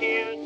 Days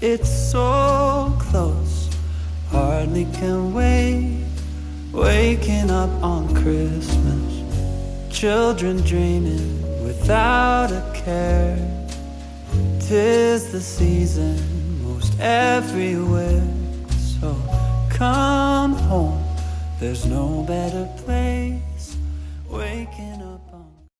It's so close, hardly can wait. Waking up on Christmas, children dreaming without a care. Tis the season most everywhere. So come home, there's no better place.